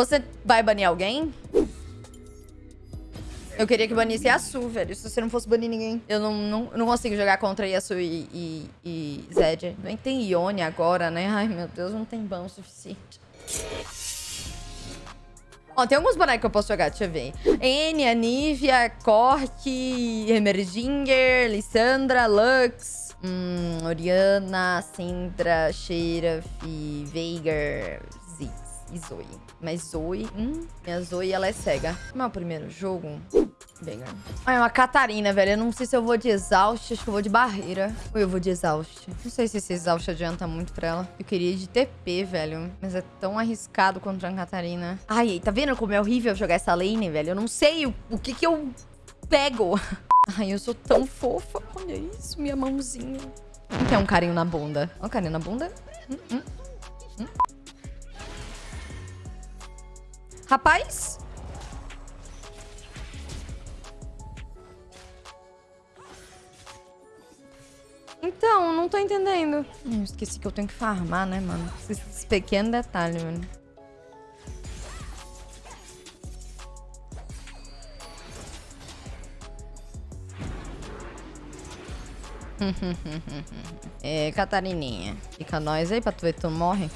Você vai banir alguém? Eu queria que banisse Yasu, velho. Se você não fosse banir ninguém. Eu não, não, não consigo jogar contra Yasu e, e, e Zed. Nem tem Ione agora, né? Ai, meu Deus, não tem ban o suficiente. Ó, tem alguns bonecos que eu posso jogar, deixa eu ver. Enya, Nivea, Cork, Emerginger, Lissandra, Lux, hum, Oriana, Syndra, Sheriff, Veigar, e Zoe. Mas Zoe, hum, minha Zoe, ela é cega. Como é o primeiro jogo? Veigar. Ah, é uma Catarina, velho. Eu não sei se eu vou de Exaust, acho que eu vou de Barreira. Ou eu vou de Exaust. Não sei se esse Exaust adianta muito pra ela. Eu queria ir de TP, velho. Mas é tão arriscado contra a Catarina. Ai, tá vendo como é horrível jogar essa lane, velho? Eu não sei o, o que que eu pego. Ai, eu sou tão fofa. Olha isso, minha mãozinha. Quem quer um carinho na bunda? Ó, um carinho na bunda. Hum, hum, hum. Rapaz, Então, não tô entendendo. Esqueci que eu tenho que farmar, né, mano? Esses pequenos detalhes, mano. é, Catarininha. Fica nós aí pra tu ver tu morre.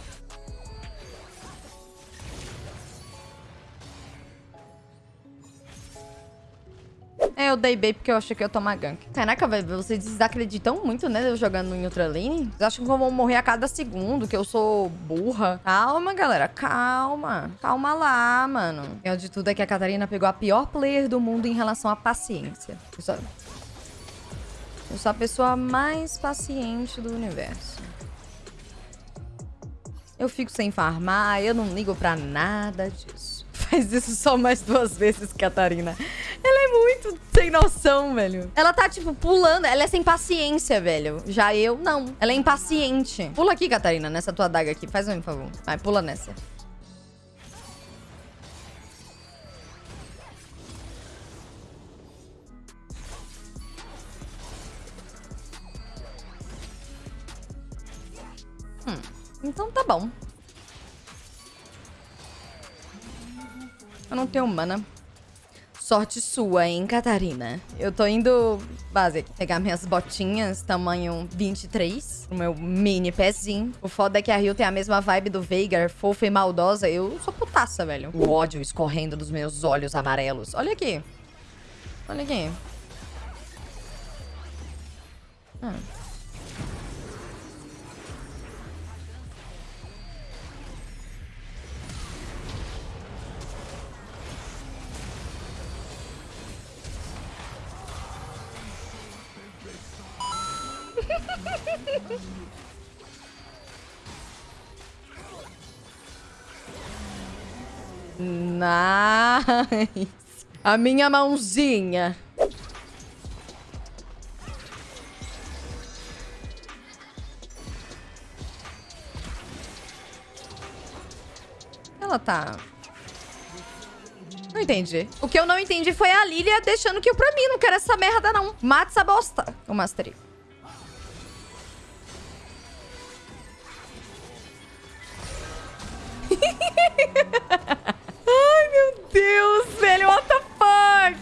Eu dei bait porque eu achei que eu ia tomar gank. Caraca, velho, vocês desacreditam muito, né? Eu jogando em outra lane. Vocês acham que eu vou morrer a cada segundo, que eu sou burra. Calma, galera, calma. Calma lá, mano. O de tudo é que a Catarina pegou a pior player do mundo em relação à paciência. Eu sou, eu sou a pessoa mais paciente do universo. Eu fico sem farmar, eu não ligo pra nada disso. Faz isso só mais duas vezes, Catarina. Ela é muito sem noção, velho. Ela tá, tipo, pulando. Ela é sem paciência, velho. Já eu, não. Ela é impaciente. Pula aqui, Catarina, nessa tua adaga aqui. Faz um favor. Vai, pula nessa. Hum, então tá bom. Eu não tenho mana. Sorte sua, hein, Catarina? Eu tô indo, base, pegar minhas botinhas tamanho 23, o meu mini pezinho. O foda é que a Rio tem a mesma vibe do Veigar, fofa e maldosa. Eu sou putaça, velho. O ódio escorrendo dos meus olhos amarelos. Olha aqui. Olha aqui. Hum. Nice. A minha mãozinha. Ela tá... Não entendi. O que eu não entendi foi a Lilia deixando que eu pra mim. Não quero essa merda, não. Mata essa bosta. O Mastery. Ai, meu Deus, velho. What the fuck?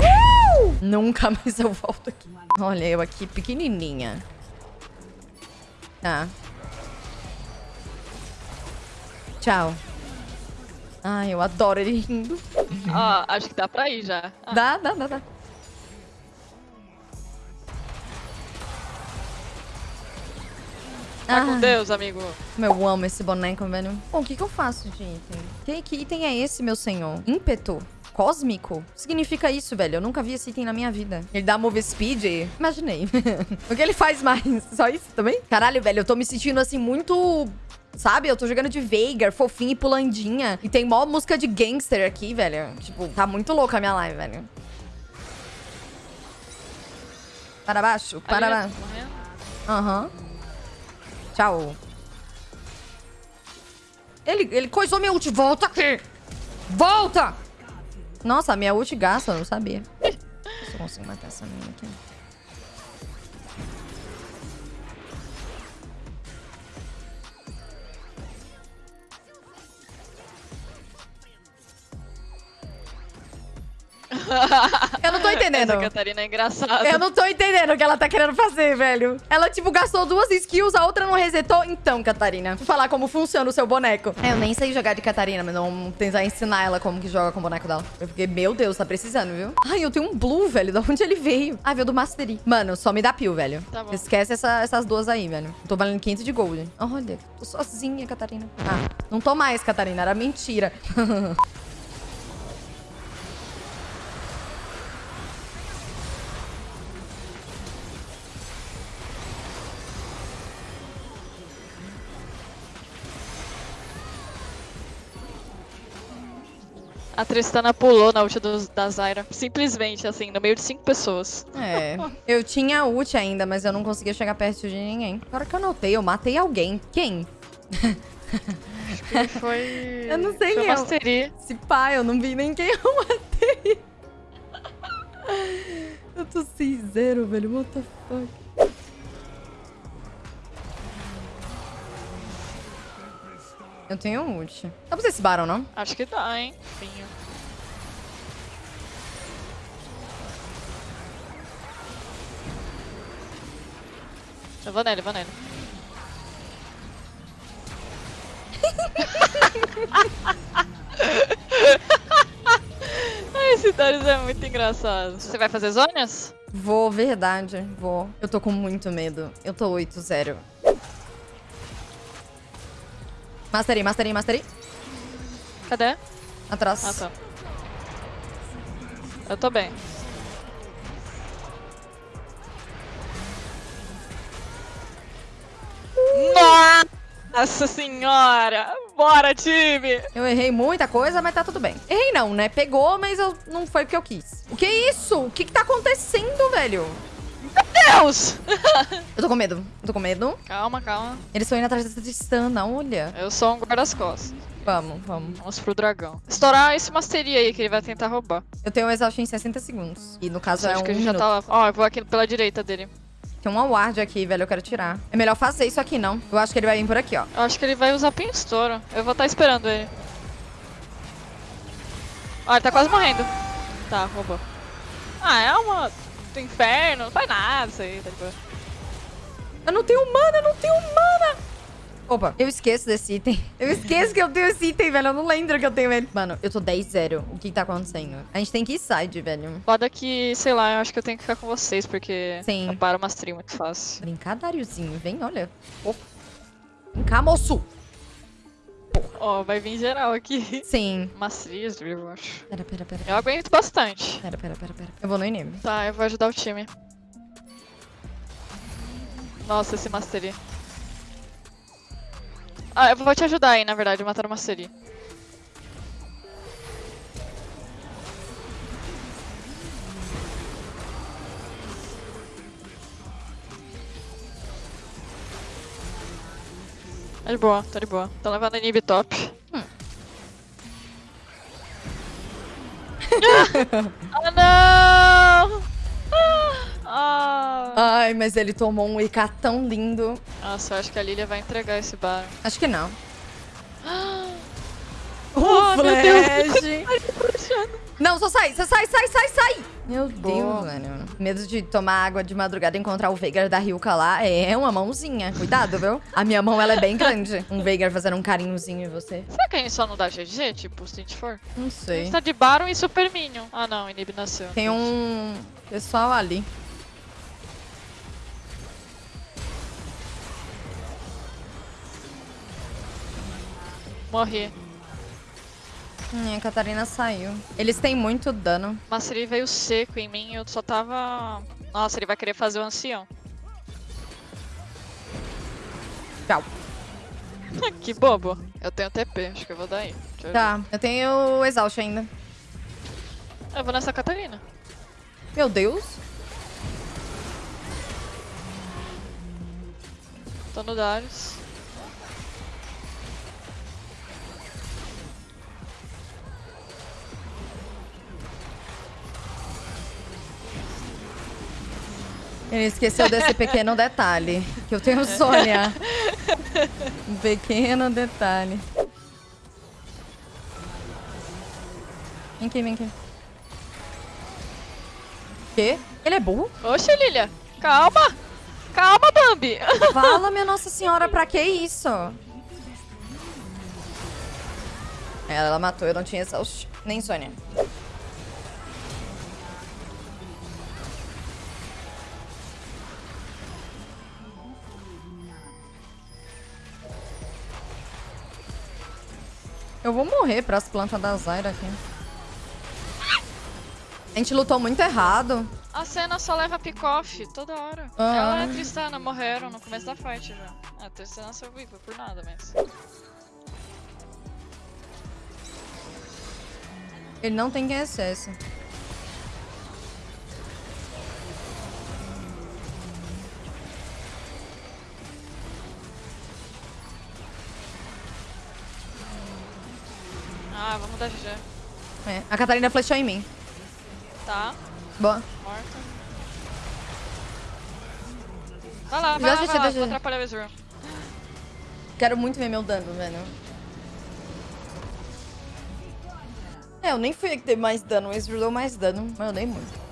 Uh! Nunca mais eu volto aqui. Olha, eu aqui pequenininha. Tá. Tchau. Ai, eu adoro ele rindo. Ó, acho que dá pra ir já. Dá, dá, dá, dá. Tá ah. com Deus, amigo. Eu amo esse boneco, velho. Bom, o que, que eu faço de item? Que, que item é esse, meu senhor? Ímpeto? Cósmico? Significa isso, velho. Eu nunca vi esse item na minha vida. Ele dá move speed? Imaginei. o que ele faz mais? Só isso também? Caralho, velho, eu tô me sentindo assim muito Sabe? Eu tô jogando de Veigar, fofinha e pulandinha. E tem mó música de gangster aqui, velho. Tipo, tá muito louca a minha live, velho. Para baixo, para baixo. Aham. Uhum. Tchau. Ele, ele coisou minha ult. Volta aqui. Volta! Nossa, minha ult gasta, eu não sabia. Se eu consigo matar essa mina aqui. Ha entendendo. Essa Catarina é engraçada. Eu não tô entendendo o que ela tá querendo fazer, velho. Ela, tipo, gastou duas skills, a outra não resetou. Então, Catarina, vou falar como funciona o seu boneco. É, eu nem sei jogar de Catarina, mas não tentar ensinar ela como que joga com o boneco dela. Eu fiquei, meu Deus, tá precisando, viu? Ai, eu tenho um blue, velho. Da onde ele veio? Ah, veio do Mastery. Mano, só me dá pio, velho. Tá bom. Esquece essa- essas duas aí, velho. Tô valendo 500 de gold. Olha, tô sozinha, Catarina. Ah, não tô mais, Catarina. Era mentira. A Tristana pulou na ult do, da Zyra. Simplesmente, assim, no meio de cinco pessoas. É. Eu tinha ult ainda, mas eu não conseguia chegar perto de ninguém. Agora que eu notei, eu matei alguém. Quem? Que foi. Eu não sei foi quem é. Mastery. Esse pai, eu não vi nem quem eu matei. Eu tô sem zero, velho. What the fuck? Eu tenho um ult. Dá pra esse Baron, não? Acho que dá, hein? Vinho. Eu vou nele, vou nele. Ai, esse Darius é muito engraçado. Você vai fazer zonas? Vou, verdade. Vou. Eu tô com muito medo. Eu tô 8-0. Mastery, mastery, mastery. Cadê? Atrás. Ah, tá. Eu tô bem. Nossa senhora! Bora, time! Eu errei muita coisa, mas tá tudo bem. Errei não, né? Pegou, mas eu não foi o que eu quis. O que é isso? O que que tá acontecendo, velho? Deus! Eu tô com medo. Eu tô com medo. Calma, calma. Eles estão indo atrás dessa Tristana, olha. Eu sou um guarda-costas. Vamos, vamos. Vamos pro dragão. Estourar esse Mastery aí que ele vai tentar roubar. Eu tenho um exaust em 60 segundos. E no caso é acho um que a gente já minuto. tá lá. Ó, eu vou aqui pela direita dele. Tem uma ward aqui, velho. Eu quero tirar. É melhor fazer isso aqui, não. Eu acho que ele vai vir por aqui, ó. Eu acho que ele vai usar pinstouro. Eu vou estar esperando ele. Ó, ele tá quase morrendo. Tá, roubou. Ah, é uma do inferno. Não faz nada isso aí, tá boa. Eu não tenho mana, eu não tenho mana. Opa, eu esqueço desse item. Eu esqueço que eu tenho esse item, velho. Eu não lembro que eu tenho ele. Mano, eu tô 10-0. O que tá acontecendo? A gente tem que ir side, velho. Foda que, sei lá, eu acho que eu tenho que ficar com vocês, porque Sim. eu paro uma stream muito fácil. Brincar, Dariozinho. Vem, olha. Ô. Vem cá, moço. Ó, vai vir geral aqui. Sim. Mastriz, eu acho. Pera, pera, pera. Eu aguento bastante. Pera, pera, pera, pera. Eu vou no inimigo. Tá, eu vou ajudar o time. Nossa, esse Mastery. Ah, eu vou te ajudar aí, na verdade, matar o Mastery. Tá de boa, tá de boa. Tô levando inib top. Hum. ah, não! Ah! Ai, mas ele tomou um IK tão lindo. Nossa, eu acho que a Lilia vai entregar esse bar. Acho que não. Oh, O meu Deus. flash. Não, só sai, só sai, sai, sai, sai. Meu Deus, velho. Medo de tomar água de madrugada e encontrar o Veigar da Ryuka lá é uma mãozinha. Cuidado, viu? A minha mão, ela é bem grande. Um Veigar fazendo um carinhozinho em você. Será que a gente só não dá GG, tipo, se a gente for? Não A sei. gente tá de Baron e Super Minion. Ah não, Inib nasceu. Tem um pessoal ali. Morri. Hum, a Catarina saiu. Eles têm muito dano. Mas ele veio seco em mim eu só tava... Nossa, ele vai querer fazer o ancião. Tchau. que bobo. Eu tenho TP, acho que eu vou dar aí. Eu Tá, eu tenho exaust ainda. ver. Eu vou nessa Catarina. Meu Deus. Tô no Darius. Ele esqueceu desse pequeno detalhe. Que eu tenho Sônia. Um pequeno detalhe. Vem aqui, vem aqui. Quê? Ele é burro? Oxe, Lilia. Calma. Calma, Bambi. Fala, minha Nossa Senhora, pra que isso? Ela, matou, eu não tinha exaust. Nem Sônia. Eu vou morrer pras plantas da Zyra aqui. A gente lutou muito errado. A cena só leva pick-off toda hora. Ah. Ela e a Tristana morreram no começo da fight já. A Tristana viva por nada, mas... Ele não tem quem Ah, vamos dar GG. É, a Catarina flechou em mim. Tá, Boa. morta. Vai lá, vai Já lá, assisti, vai lá, vou atrapalhar o Ezreal. Quero muito ver meu dano, velho. É, eu nem fui a que teve mais dano. O Ezreal deu mais dano, mas eu dei muito.